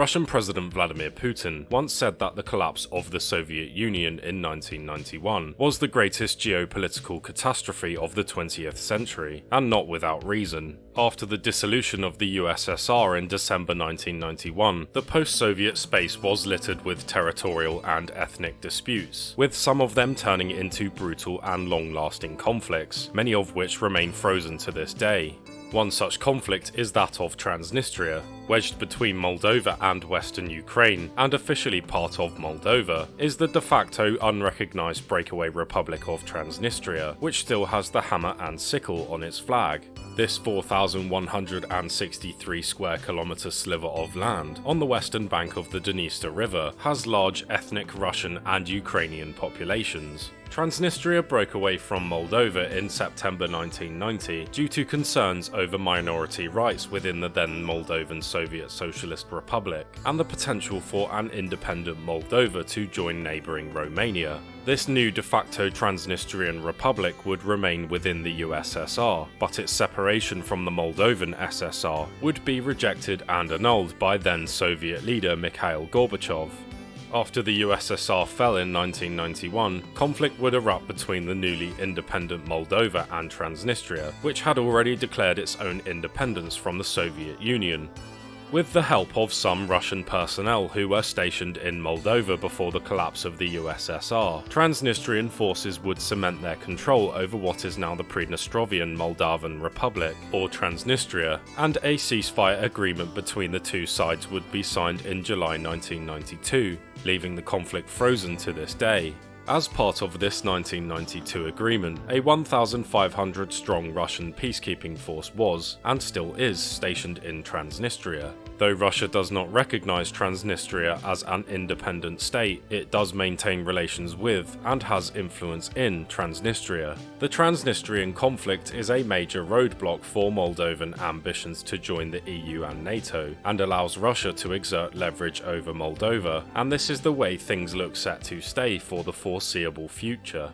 Russian President Vladimir Putin once said that the collapse of the Soviet Union in 1991 was the greatest geopolitical catastrophe of the 20th century, and not without reason. After the dissolution of the USSR in December 1991, the post-Soviet space was littered with territorial and ethnic disputes, with some of them turning into brutal and long-lasting conflicts, many of which remain frozen to this day. One such conflict is that of Transnistria, wedged between Moldova and western Ukraine, and officially part of Moldova, is the de facto unrecognised breakaway Republic of Transnistria, which still has the hammer and sickle on its flag. This 4,163 square kilometre sliver of land on the western bank of the Dniester River has large ethnic Russian and Ukrainian populations. Transnistria broke away from Moldova in September 1990 due to concerns over minority rights within the then Moldovan Soviet Socialist Republic and the potential for an independent Moldova to join neighbouring Romania. This new de facto Transnistrian Republic would remain within the USSR, but its separation from the Moldovan SSR would be rejected and annulled by then Soviet leader Mikhail Gorbachev. After the USSR fell in 1991, conflict would erupt between the newly independent Moldova and Transnistria, which had already declared its own independence from the Soviet Union. With the help of some Russian personnel who were stationed in Moldova before the collapse of the USSR, Transnistrian forces would cement their control over what is now the Pridnestrovian Moldavian Republic, or Transnistria, and a ceasefire agreement between the two sides would be signed in July 1992, leaving the conflict frozen to this day. As part of this 1992 agreement, a 1,500 strong Russian peacekeeping force was, and still is, stationed in Transnistria. Though Russia does not recognise Transnistria as an independent state, it does maintain relations with, and has influence in, Transnistria. The Transnistrian conflict is a major roadblock for Moldovan ambitions to join the EU and NATO, and allows Russia to exert leverage over Moldova, and this is the way things look set to stay for the foreseeable future.